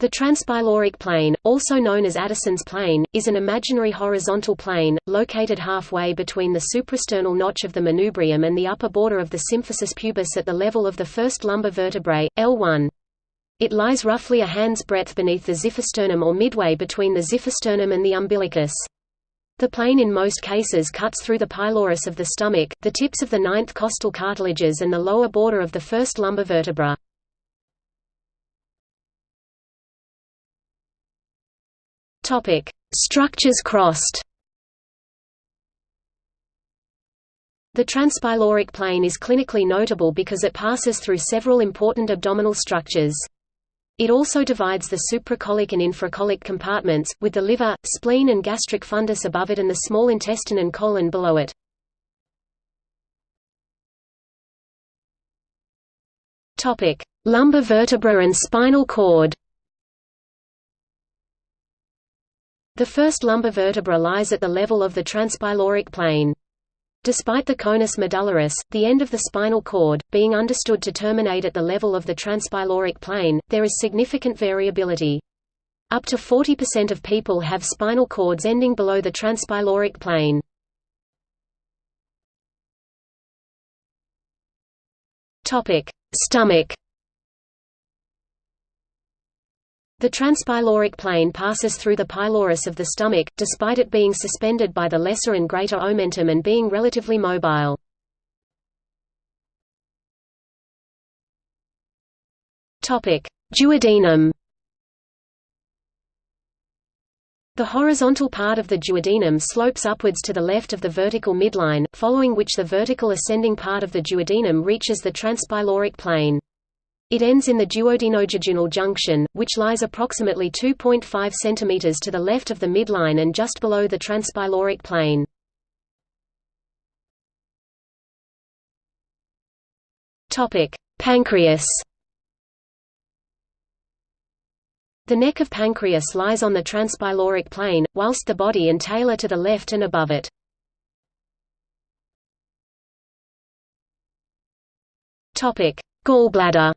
The transpyloric plane, also known as Addison's plane, is an imaginary horizontal plane, located halfway between the suprasternal notch of the manubrium and the upper border of the symphysis pubis at the level of the first lumbar vertebrae, L1. It lies roughly a hand's breadth beneath the xiphisternum or midway between the xiphisternum and the umbilicus. The plane in most cases cuts through the pylorus of the stomach, the tips of the ninth costal cartilages and the lower border of the first lumbar vertebra. Topic: Structures crossed. The transpyloric plane is clinically notable because it passes through several important abdominal structures. It also divides the supracolic and infracolic compartments, with the liver, spleen and gastric fundus above it and the small intestine and colon below it. Lumbar vertebra and spinal cord The first lumbar vertebra lies at the level of the transpyloric plane. Despite the conus medullaris, the end of the spinal cord, being understood to terminate at the level of the transpyloric plane, there is significant variability. Up to 40% of people have spinal cords ending below the transpyloric plane. Stomach The transpyloric plane passes through the pylorus of the stomach, despite it being suspended by the lesser and greater omentum and being relatively mobile. Duodenum The horizontal part of the duodenum slopes upwards to the left of the vertical midline, following which the vertical ascending part of the duodenum reaches the transpyloric plane. It ends in the duodenojejunal junction, which lies approximately 2.5 cm to the left of the midline and just below the transpyloric plane. Pancreas The neck of pancreas lies on the transpyloric plane, whilst the body and tail are to the left and above it. Gallbladder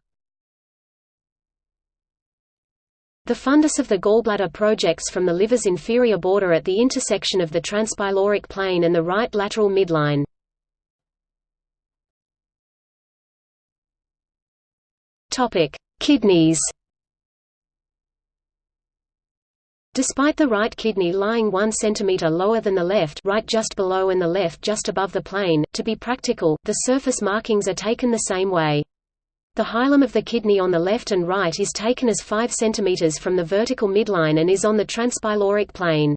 The fundus of the gallbladder projects from the liver's inferior border at the intersection of the transpyloric plane and the right lateral midline. Kidneys Despite the right kidney lying 1 cm lower than the left right just below and the left just above the plane, to be practical, the surface markings are taken the same way. The hilum of the kidney on the left and right is taken as 5 cm from the vertical midline and is on the transpyloric plane.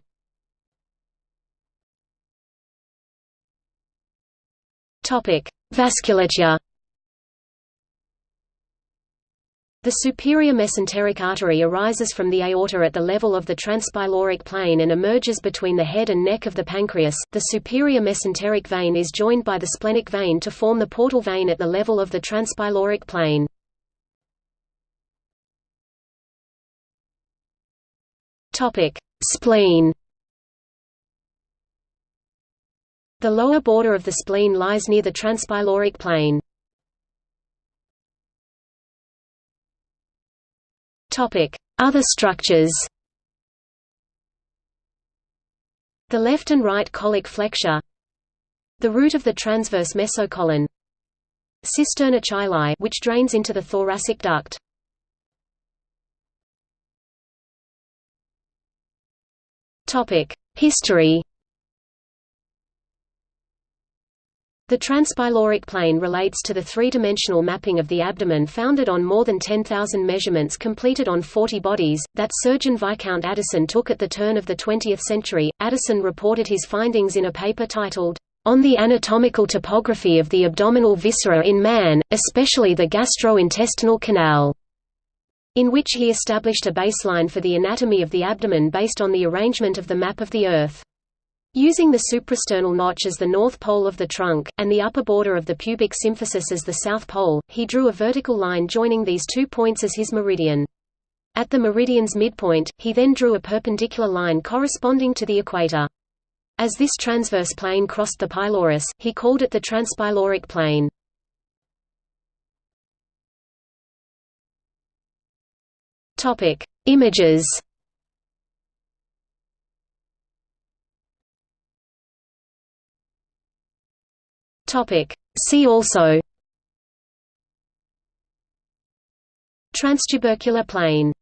Vasculature The superior mesenteric artery arises from the aorta at the level of the transpyloric plane and emerges between the head and neck of the pancreas. The superior mesenteric vein is joined by the splenic vein to form the portal vein at the level of the transpyloric plane. Topic: Spleen. The lower border of the spleen lies near the transpyloric plane. Other structures. The left and right colic flexure. The root of the transverse mesocolon. Cisterna chyli which drains into the thoracic duct. History The transpyloric plane relates to the three-dimensional mapping of the abdomen founded on more than 10,000 measurements completed on 40 bodies, that surgeon Viscount Addison took at the turn of the 20th century. Addison reported his findings in a paper titled, On the Anatomical Topography of the Abdominal Viscera in Man, especially the Gastrointestinal Canal, in which he established a baseline for the anatomy of the abdomen based on the arrangement of the map of the Earth. Using the suprasternal notch as the north pole of the trunk, and the upper border of the pubic symphysis as the south pole, he drew a vertical line joining these two points as his meridian. At the meridian's midpoint, he then drew a perpendicular line corresponding to the equator. As this transverse plane crossed the pylorus, he called it the transpyloric plane. Images. Topic: See also. Transtubercular plane